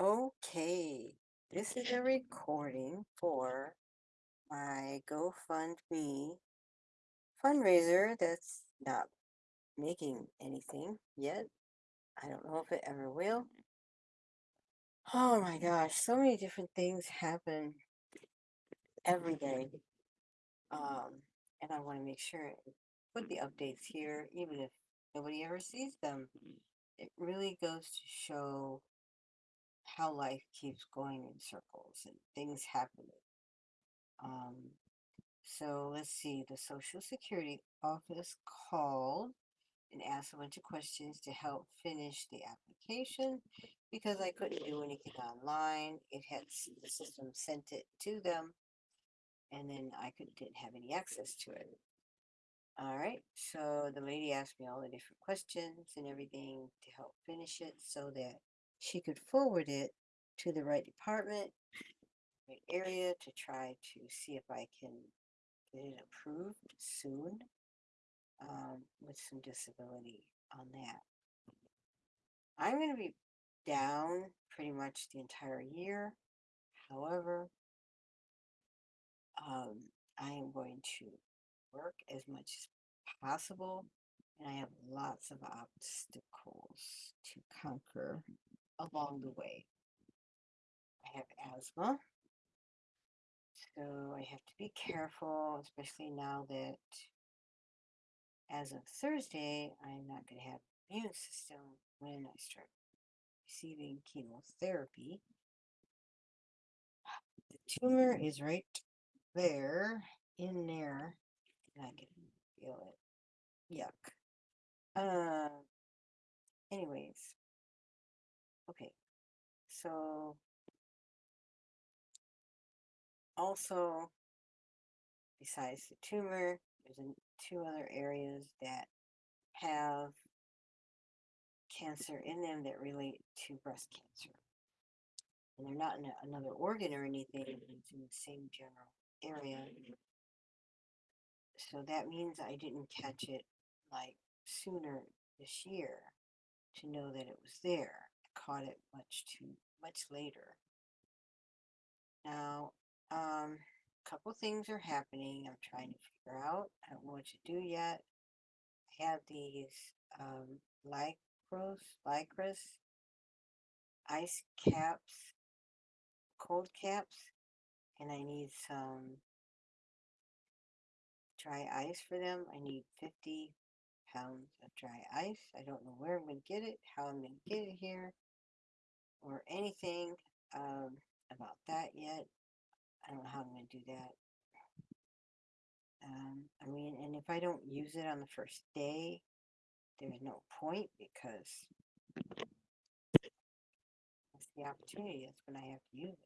Okay, this is a recording for my GoFundMe fundraiser that's not making anything yet. I don't know if it ever will. Oh my gosh, so many different things happen every day. Um, and I want to make sure and put the updates here, even if nobody ever sees them. It really goes to show how life keeps going in circles and things happening. Um, so let's see, the Social Security office called and asked a bunch of questions to help finish the application because I couldn't do anything online. It had the system sent it to them, and then I could didn't have any access to it. All right, so the lady asked me all the different questions and everything to help finish it so that she could forward it to the right department, right area to try to see if I can get it approved soon um, with some disability on that. I'm going to be down pretty much the entire year. However, um, I am going to work as much as possible, and I have lots of obstacles to conquer along the way. I have asthma, so I have to be careful, especially now that as of Thursday, I'm not going to have immune system when I start receiving chemotherapy. The tumor is right there, in there, and I can feel it. Yuck. Uh, anyways, okay. So, also, besides the tumor, there's two other areas that have cancer in them that relate to breast cancer. And they're not in a, another organ or anything, it's in the same general area. So that means I didn't catch it like sooner this year to know that it was there. Caught it much too much later. Now, um, a couple things are happening. I'm trying to figure out. I don't know what to do yet. I have these um, lycros, lycras, ice caps, cold caps, and I need some dry ice for them. I need 50 pounds of dry ice. I don't know where I'm going to get it, how I'm going to get it here, or anything um, about that yet. I don't know how I'm going to do that. Um, I mean, and if I don't use it on the first day, there's no point because that's the opportunity. That's when I have to use it.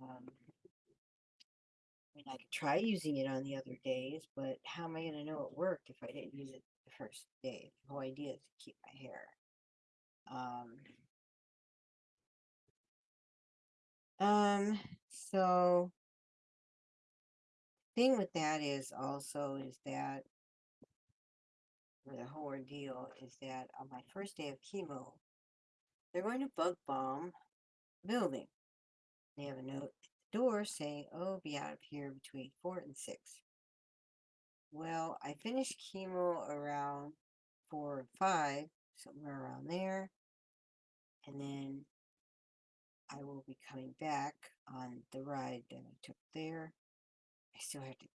Um, I mean, I could try using it on the other days, but how am I going to know it worked if I didn't use it the first day? The whole idea is to keep my hair. Um, um, so thing with that is also is that the whole ordeal is that on my first day of chemo, they're going to bug bomb building. They have a note at the door saying, "Oh, be out of here between four and six. Well, I finished chemo around four or five, somewhere around there, and then I will be coming back on the ride that I took there. I still have to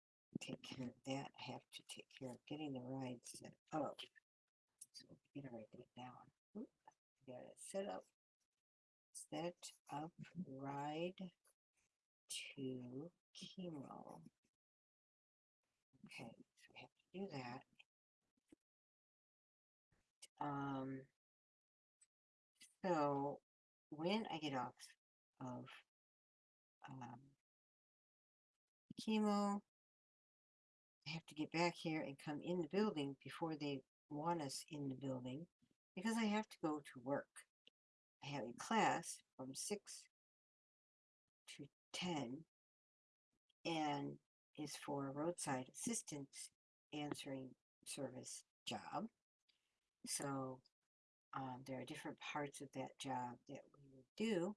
take care of that. I have to take care of getting the ride set up. So I'm gonna write that down. Oop, got it set up. Set up ride to chemo. Okay, so I have to do that. Um, so when I get off of um, chemo, I have to get back here and come in the building before they want us in the building because I have to go to work. I have a class from 6 to 10 and is for roadside assistance answering service job. So um, there are different parts of that job that do.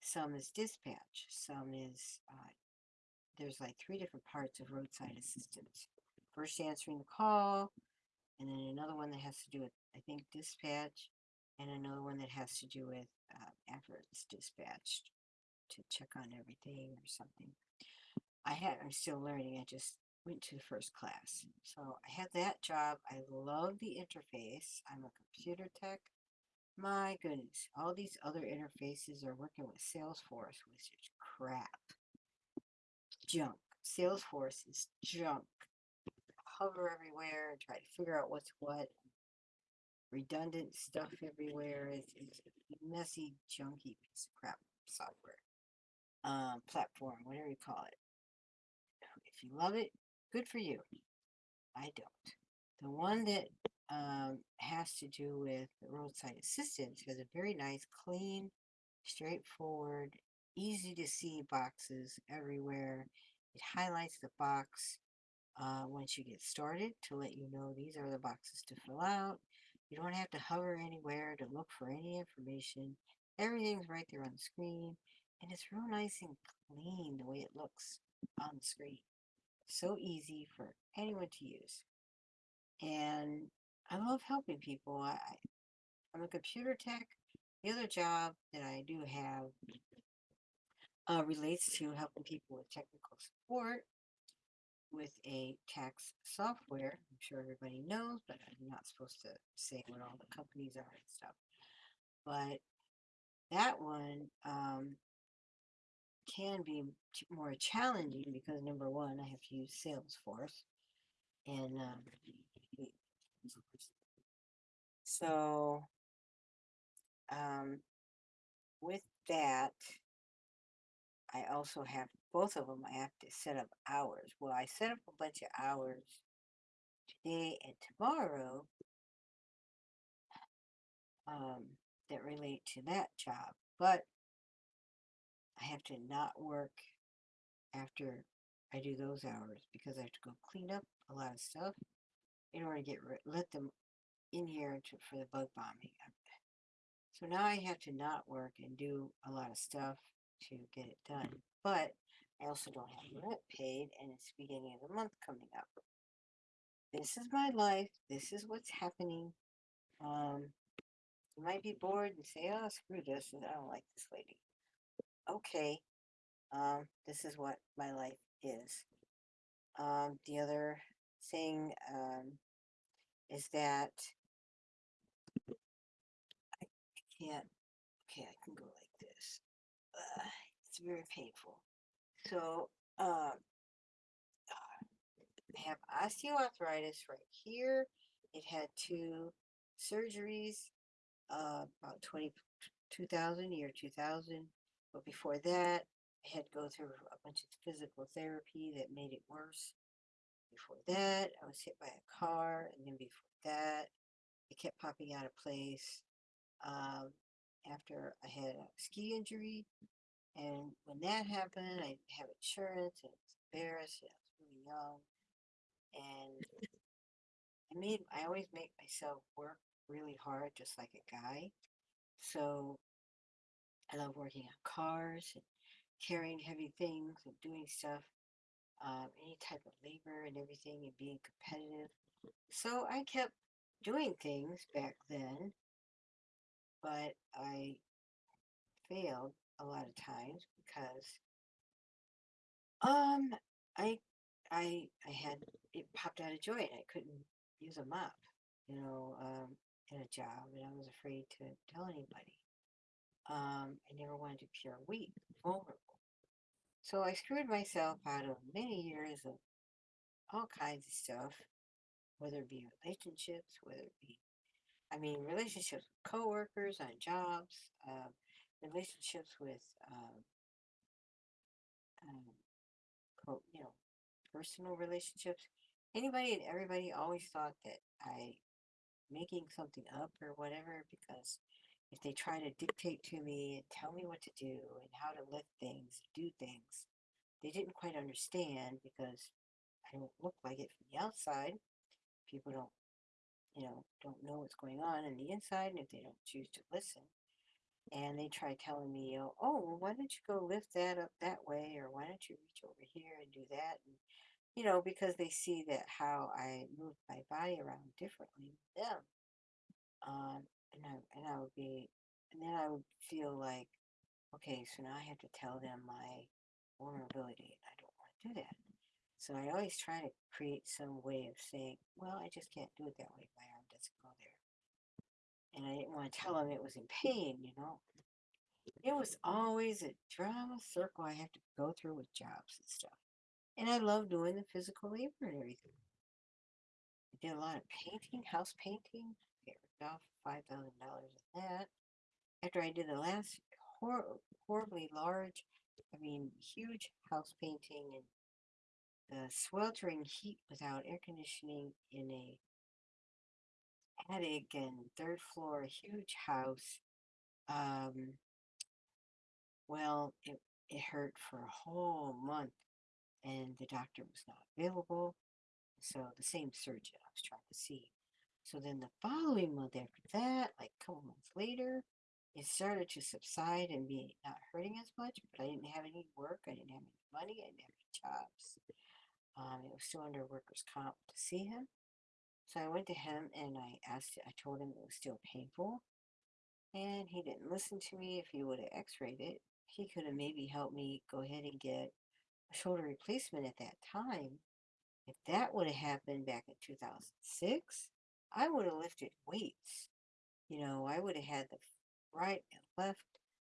Some is dispatch. Some is, uh, there's like three different parts of roadside assistance. First answering the call, and then another one that has to do with, I think, dispatch, and another one that has to do with uh, after it's dispatched to check on everything or something. I had, I'm still learning. I just went to the first class. So I had that job. I love the interface. I'm a computer tech. My goodness, all these other interfaces are working with Salesforce, which is crap. Junk. Salesforce is junk. Hover everywhere and try to figure out what's what. Redundant stuff everywhere. It's, it's messy, junky piece of crap software. Um, platform, whatever you call it. If you love it, good for you. I don't. The one that um, has to do with roadside assistance has a very nice, clean, straightforward, easy to see boxes everywhere. It highlights the box uh, once you get started to let you know these are the boxes to fill out. You don't have to hover anywhere to look for any information. Everything's right there on the screen, and it's real nice and clean the way it looks on the screen. So easy for anyone to use. And I love helping people. I, I'm a computer tech. The other job that I do have uh, relates to helping people with technical support with a tax software. I'm sure everybody knows, but I'm not supposed to say what all the companies are and stuff. But that one um, can be more challenging because number one, I have to use Salesforce, and um, so um, with that, I also have both of them. I have to set up hours. Well, I set up a bunch of hours today and tomorrow um, that relate to that job, but I have to not work after I do those hours because I have to go clean up a lot of stuff in order to get let them in here to, for the bug bombing. So now I have to not work and do a lot of stuff to get it done. But I also don't have rent paid, and it's beginning of the month coming up. This is my life. This is what's happening. Um, you might be bored and say, "Oh, screw this! I don't like this lady." Okay, um, this is what my life is. Um, the other thing um, is that I, can't. Okay, I can go like this. Uh, it's very painful. So, uh, I have osteoarthritis right here. It had two surgeries, uh, about 20, 2000, year 2000. But before that, I had to go through a bunch of physical therapy that made it worse. Before that, I was hit by a car, and then before that, it kept popping out of place. Um, after I had a ski injury, and when that happened, I didn't have insurance, and I embarrassed, and I was really young, and I made I always make myself work really hard, just like a guy. So I love working on cars and carrying heavy things and doing stuff, um, any type of labor and everything, and being competitive. So I kept doing things back then, but I failed a lot of times because um I I I had it popped out of joint. I couldn't use a mop, you know, um, in a job, and I was afraid to tell anybody. Um, I never wanted to appear weak, vulnerable. So I screwed myself out of many years of all kinds of stuff, whether it be relationships, whether it be, I mean, relationships with coworkers on jobs, uh, relationships with, um, um, you know, personal relationships. Anybody and everybody always thought that I making something up or whatever because if they try to dictate to me and tell me what to do and how to lift things, do things, they didn't quite understand because I don't look like it from the outside. People don't, you know, don't know what's going on in the inside, and if they don't choose to listen, and they try telling me, oh, oh, well, why don't you go lift that up that way, or why don't you reach over here and do that? And, you know, because they see that how I move my body around differently with them. Um, and I, and I would be, and then I would feel like, okay, so now I have to tell them my vulnerability. I don't want to do that. So I always try to create some way of saying, well, I just can't do it that way. My arm doesn't go there. And I didn't want to tell them it was in pain, you know. It was always a drama circle I have to go through with jobs and stuff. And I love doing the physical labor and everything. I did a lot of painting, house painting. Off five thousand dollars of that. After I did the last hor- horribly large, I mean huge house painting and the sweltering heat without air conditioning in a attic and third floor huge house. Um, well, it, it hurt for a whole month and the doctor was not available. So the same surgeon I was trying to see. So then the following month after that, like a couple months later, it started to subside and be not hurting as much, but I didn't have any work, I didn't have any money, I didn't have any jobs. Um, it was still under workers' comp to see him. So I went to him and I asked, I told him it was still painful. And he didn't listen to me. If he would have x rayed it, he could have maybe helped me go ahead and get a shoulder replacement at that time. If that would have happened back in 2006, I would have lifted weights. You know, I would have had the right and left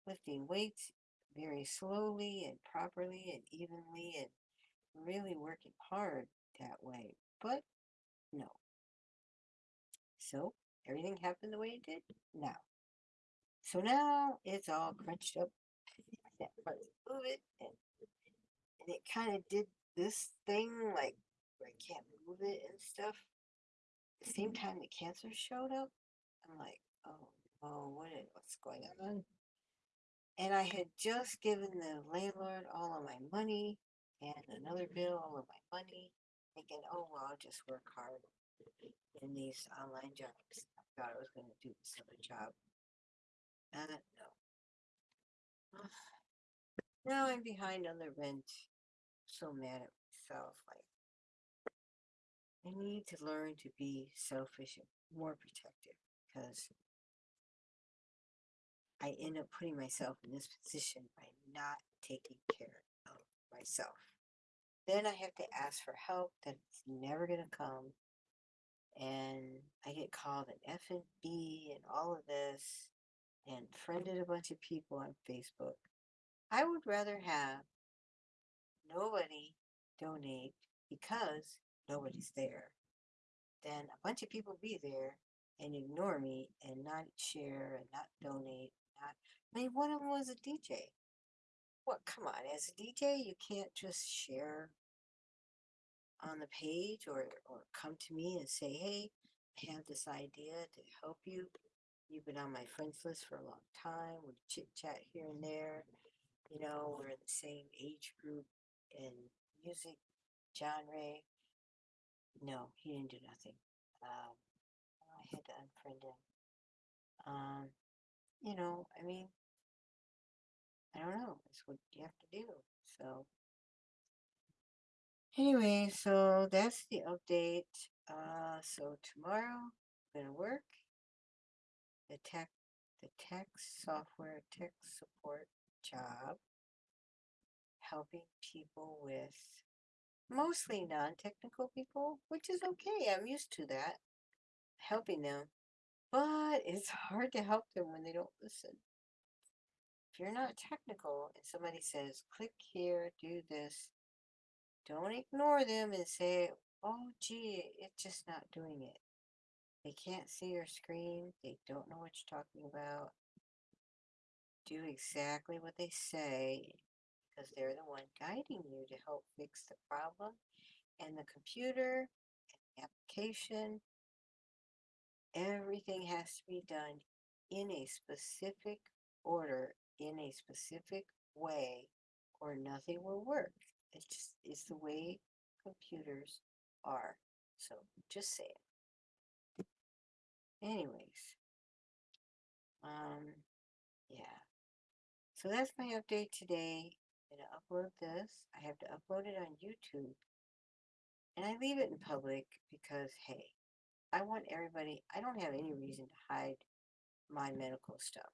lifting weights very slowly and properly and evenly and really working hard that way. But no. So everything happened the way it did now. So now it's all crunched up. I can't move it and and it kind of did this thing like I can't move it and stuff. Same time the cancer showed up, I'm like, oh, oh, what is, what's going on? And I had just given the landlord all of my money and another bill, all of my money, thinking, oh, well, I'll just work hard in these online jobs. I thought I was going to do this other job. Uh, no. Now I'm behind on the rent. So mad at myself. Like, I need to learn to be selfish and more protective because I end up putting myself in this position by not taking care of myself. Then I have to ask for help that's never going to come. And I get called an F and B and all of this and friended a bunch of people on Facebook. I would rather have nobody donate because nobody's there Then a bunch of people be there and ignore me and not share and not donate. Not, I mean, one of them was a DJ. What? Come on, as a DJ, you can't just share on the page or or come to me and say, hey, I have this idea to help you. You've been on my friends list for a long time. We chit chat here and there. You know, we're in the same age group and music genre. No, he didn't do nothing. Um, I had to unfriend him. Um, you know, I mean, I don't know. It's what you have to do. So, anyway, so that's the update. Uh, so tomorrow I'm gonna work the tech, the tech software tech support job, helping people with mostly non-technical people, which is okay. I'm used to that, helping them. But it's hard to help them when they don't listen. If you're not technical and somebody says, click here, do this, don't ignore them and say, oh, gee, it's just not doing it. They can't see your screen. They don't know what you're talking about. Do exactly what they say because they're the one guiding you to help fix the problem. And the computer and the application, everything has to be done in a specific order, in a specific way, or nothing will work. It's just it's the way computers are. So just say it. Anyways, um, yeah. So that's my update today. I'm gonna upload this. I have to upload it on YouTube. And I leave it in public because, hey, I want everybody, I don't have any reason to hide my medical stuff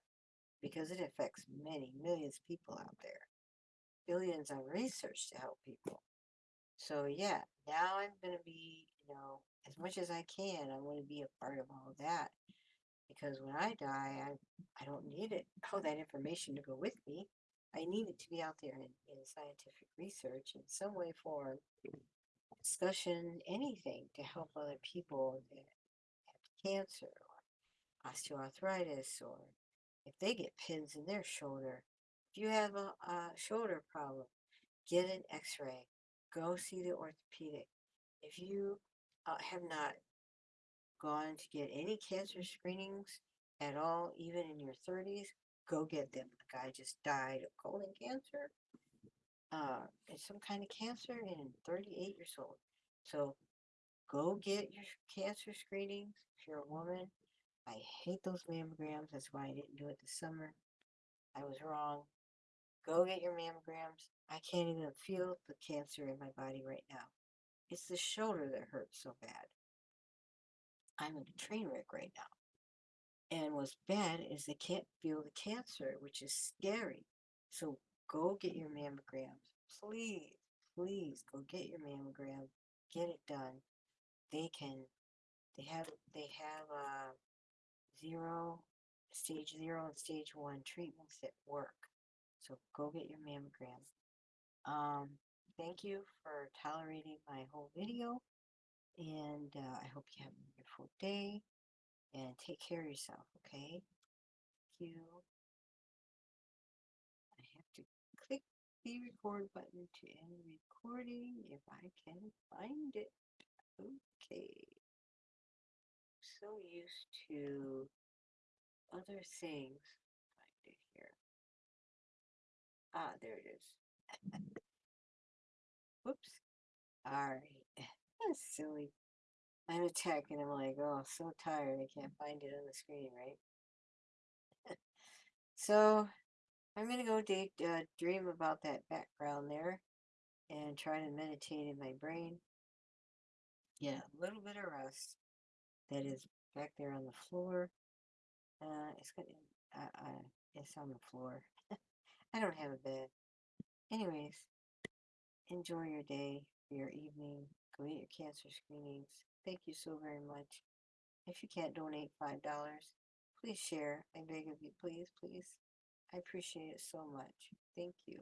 because it affects many millions of people out there. Billions on research to help people. So yeah, now I'm gonna be, you know, as much as I can, I want to be a part of all of that. Because when I die, I I don't need it, all that information to go with me. I need it to be out there in, in scientific research in some way, form, discussion, anything to help other people that have cancer or osteoarthritis or if they get pins in their shoulder. If you have a, a shoulder problem, get an x-ray. Go see the orthopedic. If you uh, have not gone to get any cancer screenings at all, even in your 30s, go get them. A guy just died of colon cancer. Uh, it's some kind of cancer and 38 years old. So go get your cancer screenings if you're a woman. I hate those mammograms. That's why I didn't do it this summer. I was wrong. Go get your mammograms. I can't even feel the cancer in my body right now. It's the shoulder that hurts so bad. I'm in a train wreck right now. And what's bad is they can't feel the cancer, which is scary. So go get your mammograms. Please, please go get your mammogram. Get it done. They can, they have, they have, uh, zero, stage zero and stage one treatments that work. So go get your mammogram. Um, thank you for tolerating my whole video. And uh, I hope you have a wonderful day. And take care of yourself, okay? Thank you. I have to click the record button to end recording if I can find it. Okay. So used to other things. Find it here. Ah, there it is. Whoops. Alright. That's silly. I'm a tech and I'm like, oh, so tired. I can't find it on the screen, right? so I'm going to go date, uh, dream about that background there and try to meditate in my brain. Yeah, a little bit of rest that is back there on the floor. Uh, it's got, uh, uh, it's on the floor. I don't have a bed. Anyways, enjoy your day, your evening. Go get your cancer screenings. Thank you so very much. If you can't donate $5, please share. I beg of you, please, please. I appreciate it so much. Thank you.